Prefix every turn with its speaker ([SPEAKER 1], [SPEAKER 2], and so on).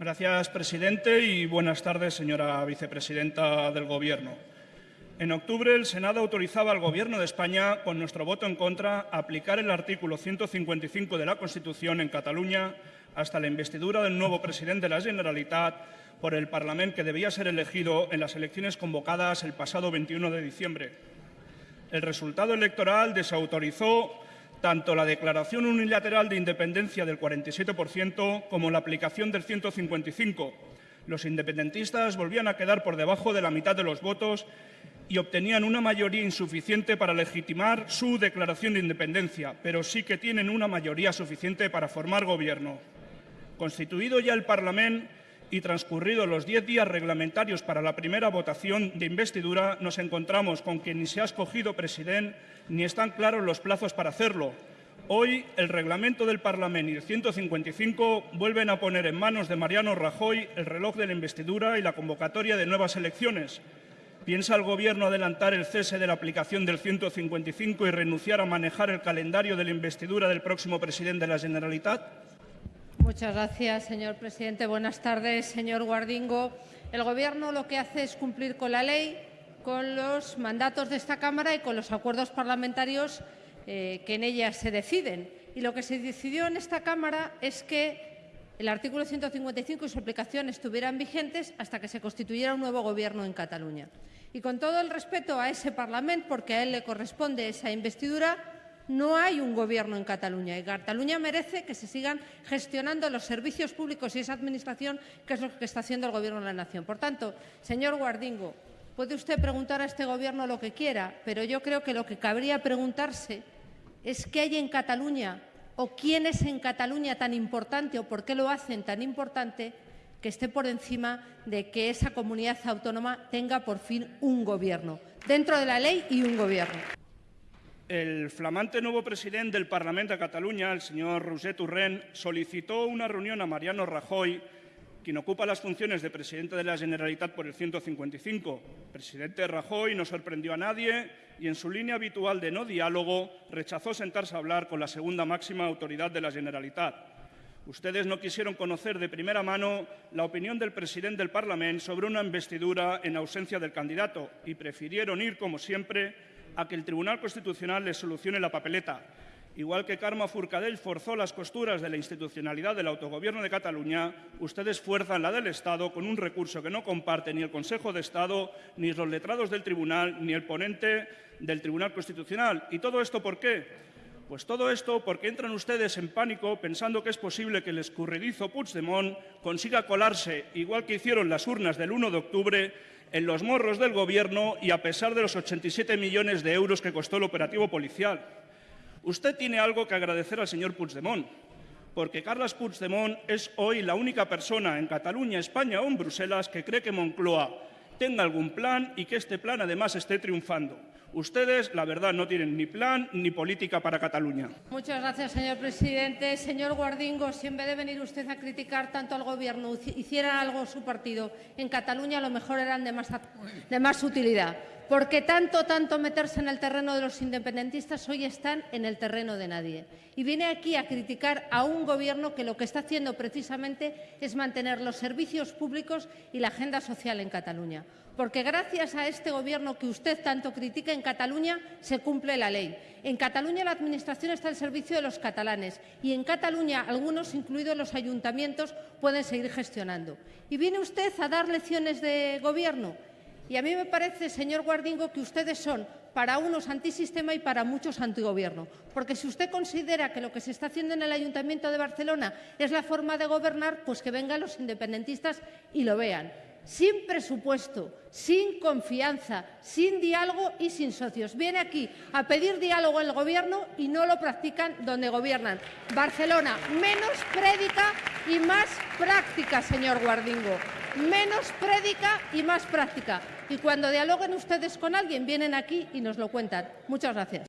[SPEAKER 1] Gracias, presidente, y buenas tardes, señora vicepresidenta del Gobierno. En octubre, el Senado autorizaba al Gobierno de España, con nuestro voto en contra, a aplicar el artículo 155 de la Constitución en Cataluña hasta la investidura del nuevo presidente de la Generalitat por el Parlamento que debía ser elegido en las elecciones convocadas el pasado 21 de diciembre. El resultado electoral desautorizó tanto la declaración unilateral de independencia del 47% como la aplicación del 155. Los independentistas volvían a quedar por debajo de la mitad de los votos y obtenían una mayoría insuficiente para legitimar su declaración de independencia, pero sí que tienen una mayoría suficiente para formar gobierno. Constituido ya el Parlamento y transcurridos los diez días reglamentarios para la primera votación de investidura, nos encontramos con que ni se ha escogido presidente ni están claros los plazos para hacerlo. Hoy el reglamento del Parlamento y el 155 vuelven a poner en manos de Mariano Rajoy el reloj de la investidura y la convocatoria de nuevas elecciones. ¿Piensa el Gobierno adelantar el cese de la aplicación del 155 y renunciar a manejar el calendario de la investidura del próximo presidente de la Generalitat?
[SPEAKER 2] Muchas gracias, señor presidente. Buenas tardes, señor Guardingo. El Gobierno lo que hace es cumplir con la ley, con los mandatos de esta Cámara y con los acuerdos parlamentarios eh, que en ella se deciden. Y lo que se decidió en esta Cámara es que el artículo 155 y su aplicación estuvieran vigentes hasta que se constituyera un nuevo Gobierno en Cataluña. Y con todo el respeto a ese Parlamento, porque a él le corresponde esa investidura, no hay un gobierno en Cataluña y Cataluña merece que se sigan gestionando los servicios públicos y esa administración, que es lo que está haciendo el Gobierno de la Nación. Por tanto, señor Guardingo, puede usted preguntar a este Gobierno lo que quiera, pero yo creo que lo que cabría preguntarse es qué hay en Cataluña o quién es en Cataluña tan importante o por qué lo hacen tan importante que esté por encima de que esa comunidad autónoma tenga por fin un gobierno, dentro de la ley y un gobierno.
[SPEAKER 1] El flamante nuevo presidente del Parlamento de Cataluña, el señor Roger Turren, solicitó una reunión a Mariano Rajoy, quien ocupa las funciones de presidente de la Generalitat por el 155. El presidente Rajoy no sorprendió a nadie y, en su línea habitual de no diálogo, rechazó sentarse a hablar con la segunda máxima autoridad de la Generalitat. Ustedes no quisieron conocer de primera mano la opinión del presidente del Parlamento sobre una investidura en ausencia del candidato y prefirieron ir, como siempre, a que el Tribunal Constitucional les solucione la papeleta. Igual que Carme Forcadell forzó las costuras de la institucionalidad del autogobierno de Cataluña, ustedes fuerzan la del Estado con un recurso que no comparte ni el Consejo de Estado, ni los letrados del Tribunal, ni el ponente del Tribunal Constitucional. ¿Y todo esto por qué? Pues todo esto porque entran ustedes en pánico pensando que es posible que el escurridizo Puigdemont consiga colarse, igual que hicieron las urnas del 1 de octubre, en los morros del Gobierno y a pesar de los 87 millones de euros que costó el operativo policial. Usted tiene algo que agradecer al señor Puigdemont, porque Carles Puigdemont es hoy la única persona en Cataluña, España o en Bruselas que cree que Moncloa tenga algún plan y que este plan además esté triunfando. Ustedes, la verdad, no tienen ni plan ni política para Cataluña.
[SPEAKER 2] Muchas gracias, señor presidente. Señor Guardingo, si en vez de venir usted a criticar tanto al Gobierno hiciera algo su partido en Cataluña, a lo mejor eran de más, de más utilidad porque tanto, tanto meterse en el terreno de los independentistas hoy están en el terreno de nadie. Y viene aquí a criticar a un gobierno que lo que está haciendo precisamente es mantener los servicios públicos y la agenda social en Cataluña. Porque gracias a este gobierno que usted tanto critica en Cataluña se cumple la ley. En Cataluña la Administración está al servicio de los catalanes y en Cataluña algunos, incluidos los ayuntamientos, pueden seguir gestionando. Y viene usted a dar lecciones de gobierno. Y a mí me parece, señor Guardingo, que ustedes son para unos antisistema y para muchos antigobierno. Porque si usted considera que lo que se está haciendo en el Ayuntamiento de Barcelona es la forma de gobernar, pues que vengan los independentistas y lo vean. Sin presupuesto, sin confianza, sin diálogo y sin socios. Viene aquí a pedir diálogo el Gobierno y no lo practican donde gobiernan. Barcelona, menos prédica y más práctica, señor Guardingo menos prédica y más práctica. Y cuando dialoguen ustedes con alguien, vienen aquí y nos lo cuentan. Muchas gracias.